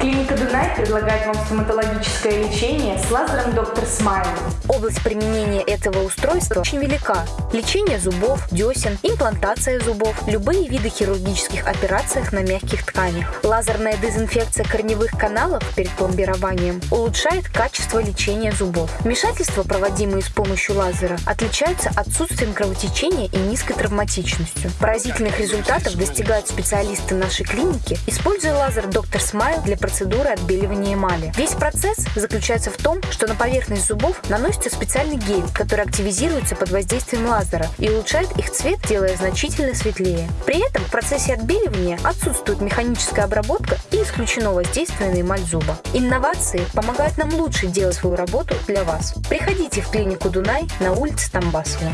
Клиника Дунай предлагает вам стоматологическое лечение с лазером Доктор Смайл. Область применения этого устройства очень велика. Лечение зубов, десен, имплантация зубов, любые виды хирургических операций на мягких тканях. Лазерная дезинфекция корневых каналов перед пломбированием улучшает качество лечения зубов. Вмешательства, проводимые с помощью лазера, отличаются отсутствием кровотечения и низкой травматичностью. Поразительных результатов достигают специалисты нашей клиники, используя лазер Доктор Смайл для процедуры отбеливания эмали. Весь процесс заключается в том, что на поверхность зубов наносится специальный гель, который активизируется под воздействием лазера и улучшает их цвет, делая значительно светлее. При этом в процессе отбеливания отсутствует механическая обработка и исключено воздействие на эмаль зуба. Инновации помогают нам лучше делать свою работу для вас. Приходите в клинику Дунай на улице Тамбасова.